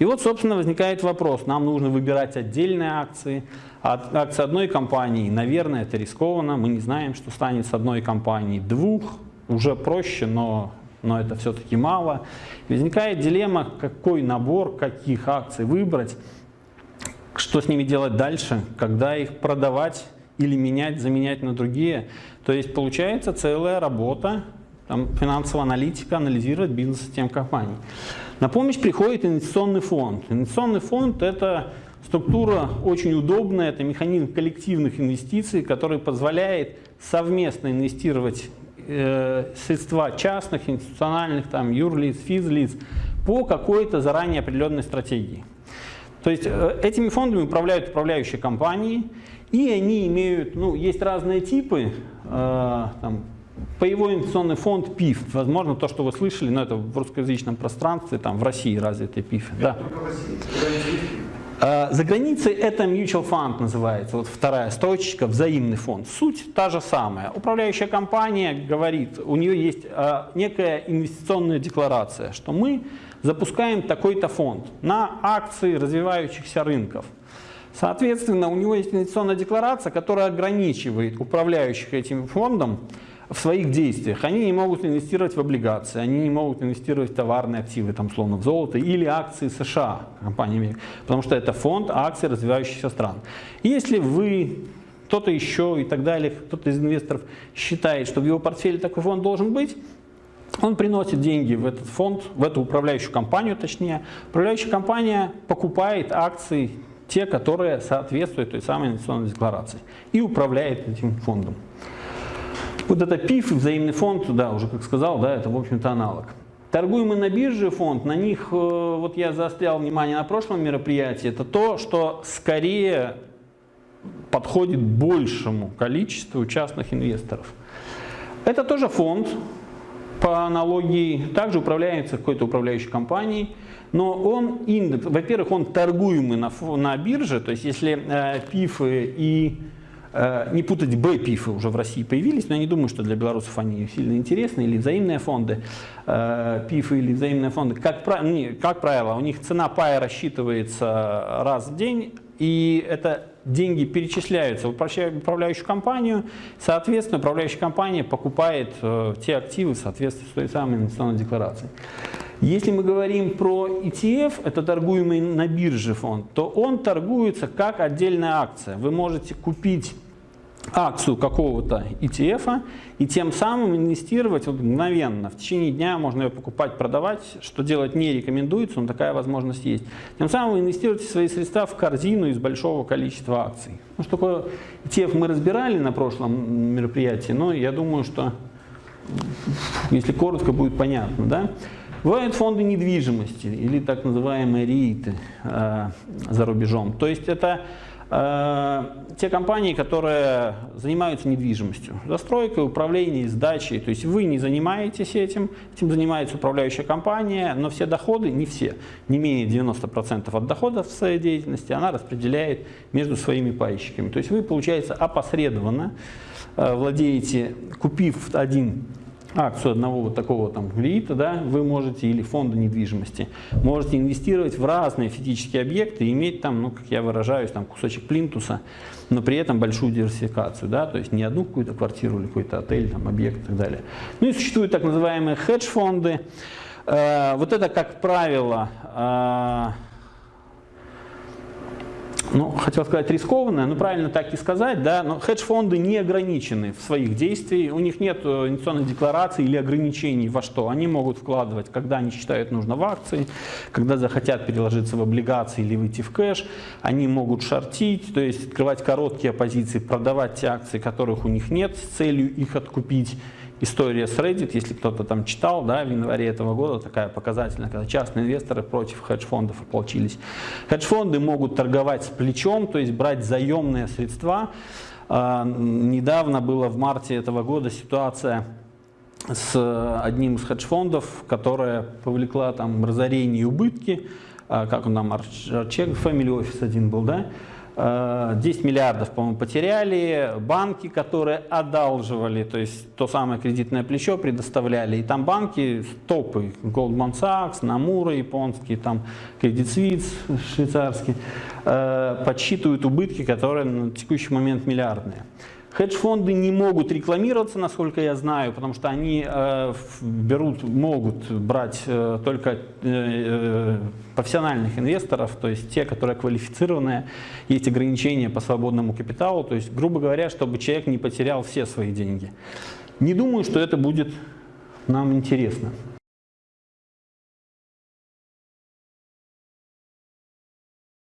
И вот, собственно, возникает вопрос, нам нужно выбирать отдельные акции, от акции одной компании, наверное, это рискованно, мы не знаем, что станет с одной компанией, двух, уже проще, но, но это все-таки мало. Возникает дилемма, какой набор, каких акций выбрать, что с ними делать дальше, когда их продавать или менять, заменять на другие. То есть получается целая работа, там, финансовая аналитика, анализировать бизнес-систем компаний. На помощь приходит инвестиционный фонд. Инвестиционный фонд – это Структура очень удобная, это механизм коллективных инвестиций, который позволяет совместно инвестировать э, средства частных, институциональных, там, юрлиц, физлиц по какой-то заранее определенной стратегии. То есть э, этими фондами управляют управляющие компании, и они имеют, ну, есть разные типы, э, там, Паевой инвестиционный фонд ПИФ, возможно, то, что вы слышали, но это в русскоязычном пространстве, там в России развитый ПИФ. Да. А, за границей это mutual fund называется, вот вторая строчка, взаимный фонд. Суть та же самая. Управляющая компания говорит, у нее есть а, некая инвестиционная декларация, что мы запускаем такой-то фонд на акции развивающихся рынков. Соответственно, у него есть инвестиционная декларация, которая ограничивает управляющих этим фондом в своих действиях. Они не могут инвестировать в облигации, они не могут инвестировать в товарные активы, там, словно в золото, или акции США компаниями, потому что это фонд акций развивающихся стран. Если вы кто-то еще и так далее, кто-то из инвесторов считает, что в его портфеле такой фонд должен быть, он приносит деньги в этот фонд, в эту управляющую компанию точнее. Управляющая компания покупает акции, те, которые соответствуют той самой инвестиционной декларации, и управляет этим фондом. Вот это ПИФ взаимный фонд, да, уже как сказал, да, это в общем-то аналог. Торгуемый на бирже фонд, на них, э, вот я заострял внимание на прошлом мероприятии, это то, что скорее подходит большему количеству частных инвесторов. Это тоже фонд, по аналогии, также управляется какой-то управляющей компанией, но он индекс, во-первых, он торгуемый на, на бирже, то есть если э, ПИФы и не путать Б-пифы уже в России появились, но я не думаю, что для белорусов они сильно интересны, или взаимные фонды, э, пифы или взаимные фонды. Как, как правило, у них цена пая рассчитывается раз в день, и это деньги перечисляются в управляющую компанию, соответственно, управляющая компания покупает э, те активы в соответствии с той самой инвестиционной декларацией. Если мы говорим про ETF, это торгуемый на бирже фонд, то он торгуется как отдельная акция. Вы можете купить акцию какого-то ETF и тем самым инвестировать вот мгновенно. В течение дня можно ее покупать, продавать, что делать не рекомендуется, но такая возможность есть. Тем самым вы инвестируете свои средства в корзину из большого количества акций. Ну, что такое ETF мы разбирали на прошлом мероприятии, но я думаю, что если коротко будет понятно. Да? Бывают фонды недвижимости или так называемые рииты э, за рубежом. То есть это э, те компании, которые занимаются недвижимостью, застройкой, управлением, сдачей. То есть вы не занимаетесь этим, этим занимается управляющая компания, но все доходы, не все, не менее 90% от доходов в своей деятельности она распределяет между своими пайщиками. То есть вы, получается, опосредованно э, владеете, купив один акцию одного вот такого там ГРИИТа, да, вы можете, или фонда недвижимости, можете инвестировать в разные физические объекты и иметь там, ну, как я выражаюсь, там кусочек плинтуса, но при этом большую диверсификацию, да, то есть не одну какую-то квартиру или какой-то отель, там, объект и так далее. Ну и существуют так называемые хедж-фонды. Э, вот это, как правило, э, ну, хотел сказать рискованное, но правильно так и сказать, да, но хедж-фонды не ограничены в своих действиях, у них нет э, инвестиционной декларации или ограничений во что. Они могут вкладывать, когда они считают нужно в акции, когда захотят переложиться в облигации или выйти в кэш, они могут шортить, то есть открывать короткие позиции, продавать те акции, которых у них нет, с целью их откупить история с Reddit, если кто-то там читал, да, в январе этого года такая показательная, когда частные инвесторы против хедж-фондов ополчились. Хедж-фонды могут торговать с плечом, то есть брать заемные средства. А, недавно было в марте этого года ситуация с одним из хедж-фондов, которая повлекла там разорение и убытки, а, как он там, Арчек, Family Office один был, да, Э, 10 миллиардов, по-моему, потеряли. Банки, которые одалживали, то есть то самое кредитное плечо предоставляли. И там банки топы, Goldman Sachs, Namura японский, там Credit Suisse швейцарский, э, подсчитывают убытки, которые на текущий момент миллиардные. Хедж-фонды не могут рекламироваться, насколько я знаю, потому что они э, берут, могут брать э, только э, э, профессиональных инвесторов, то есть те, которые квалифицированные. Есть ограничения по свободному капиталу, то есть, грубо говоря, чтобы человек не потерял все свои деньги. Не думаю, что это будет нам интересно.